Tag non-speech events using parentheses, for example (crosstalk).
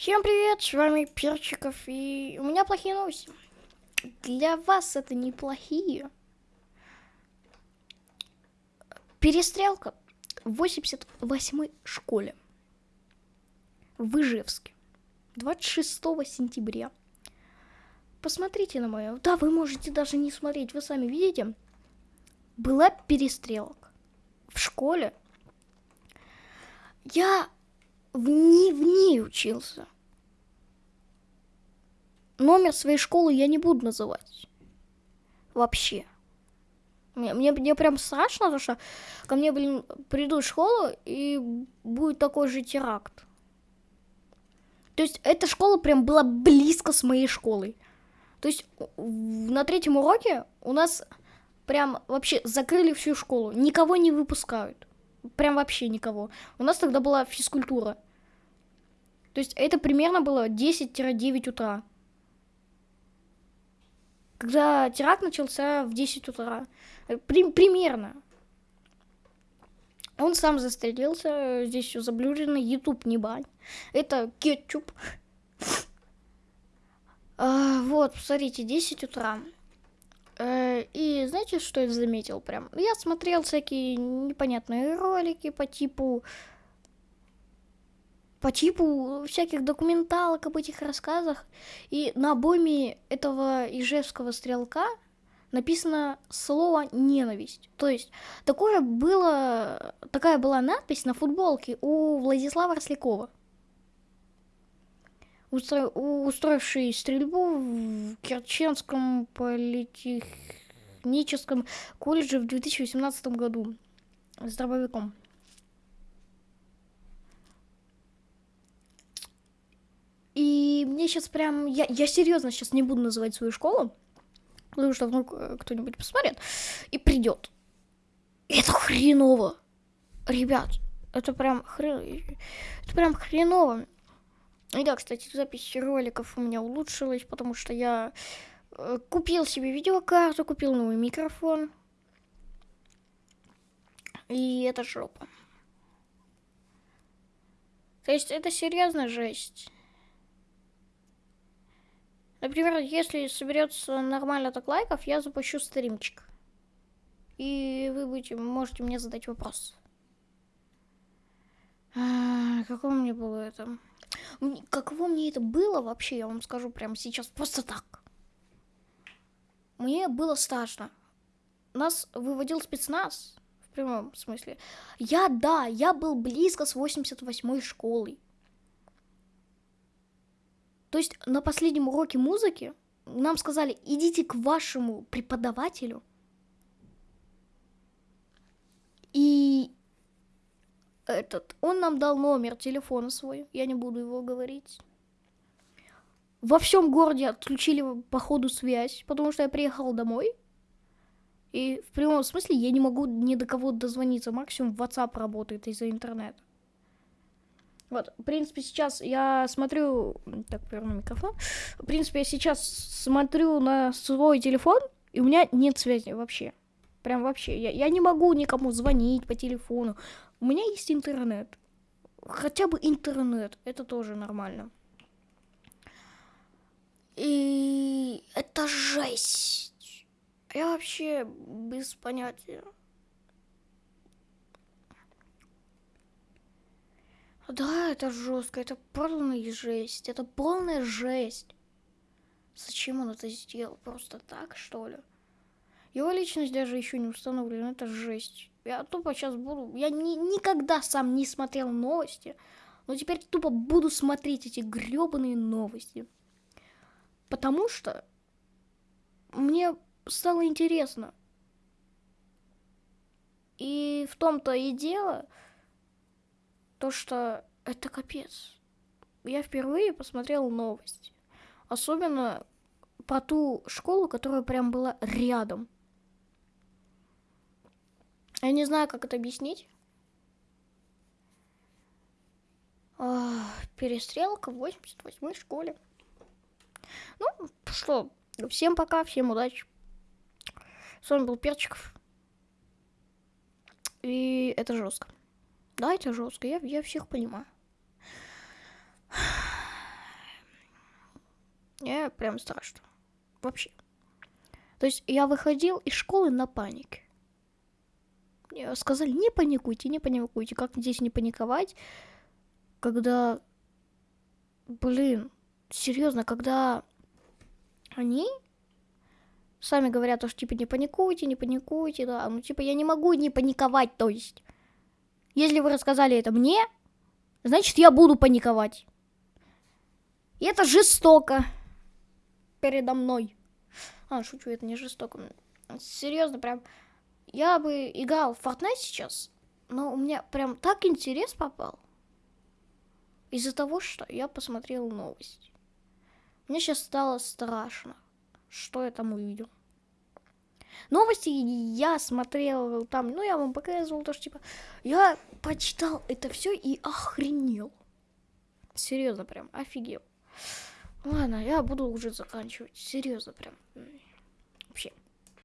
Всем привет, с вами Перчиков, и у меня плохие новости. Для вас это неплохие. Перестрелка в 88-й школе в Ижевске 26 сентября. Посмотрите на мое. Да, вы можете даже не смотреть, вы сами видите. Была перестрелка в школе. Я в ней, в ней учился. Номер своей школы я не буду называть. Вообще. Мне, мне, мне прям страшно, потому что ко мне, блин, придут в школу и будет такой же теракт. То есть эта школа прям была близко с моей школой. То есть на третьем уроке у нас прям вообще закрыли всю школу. Никого не выпускают. Прям вообще никого. У нас тогда была физкультура. То есть это примерно было 10-9 утра. Когда теракт начался в 10 утра. При, примерно. Он сам застрелился, здесь все заблюрено, YouTube не бань. Это кетчуп. (laughs) А, вот, смотрите, 10 утра. Э, и знаете, что я заметил прям? Я смотрел всякие непонятные ролики по типу... По типу всяких документалок об этих рассказах. И на обойме этого ижевского стрелка написано слово ненависть. То есть такое было, такая была надпись на футболке у Владислава Рослякова устро... устроивший стрельбу в Керченском политехническом колледже в 2018 году с дробовиком. И мне сейчас прям... Я, я серьезно сейчас не буду называть свою школу, потому что вдруг э, кто-нибудь посмотрит и придет. Это хреново. Ребят, это прям хрен... Это прям хреново. И да, кстати, запись роликов у меня улучшилась, потому что я э, купил себе видеокарту, купил новый микрофон. И это жопа. То есть это серьезная жесть. Например, если соберется нормально так лайков, я запущу стримчик. И вы будете, можете мне задать вопрос. А, какого мне было это? Каково мне это было вообще, я вам скажу прямо сейчас, просто так. Мне было страшно. Нас выводил спецназ, в прямом смысле. Я, да, я был близко с 88-й школой. То есть на последнем уроке музыки нам сказали, идите к вашему преподавателю. И этот, он нам дал номер телефона свой, я не буду его говорить. Во всем городе отключили по ходу связь, потому что я приехал домой. И в прямом смысле я не могу ни до кого дозвониться. Максимум WhatsApp работает из-за интернета. Вот, в принципе, сейчас я смотрю... Так, поверну микрофон. В принципе, я сейчас смотрю на свой телефон, и у меня нет связи вообще. Прям вообще. Я, я не могу никому звонить по телефону. У меня есть интернет. Хотя бы интернет. Это тоже нормально. И это жесть. Я вообще без понятия. Да, это жестко, это полная жесть, это полная жесть. Зачем он это сделал? Просто так, что ли? Его личность даже еще не установлена, это жесть. Я тупо сейчас буду... Я ни, никогда сам не смотрел новости, но теперь тупо буду смотреть эти гребаные новости. Потому что мне стало интересно. И в том-то и дело, то что это капец. Я впервые посмотрел новости. Особенно про ту школу, которая прям была рядом. Я не знаю, как это объяснить. перестрелка в 88-й школе. Ну, что, всем пока, всем удачи. С вами был Перчиков. И это жестко. Да, это жестко, я, я всех понимаю. мне прям страшно. Вообще. То есть я выходил из школы на панике. Мне сказали, не паникуйте, не паникуйте. Как здесь не паниковать, когда... Блин, серьезно, когда они сами говорят, что типа не паникуйте, не паникуйте, да. Ну типа я не могу не паниковать, то есть. Если вы рассказали это мне, значит я буду паниковать. И это жестоко передо мной. А, шучу, это не жестоко. Серьезно, прям. Я бы играл в Fortnite сейчас, но у меня прям так интерес попал. Из-за того, что я посмотрел новости. Мне сейчас стало страшно, что я там увидел. Новости я смотрел там, ну я вам показывал то, что типа я почитал это все и охренел. Серьезно, прям офигел. Ладно, я буду уже заканчивать. Серьезно, прям.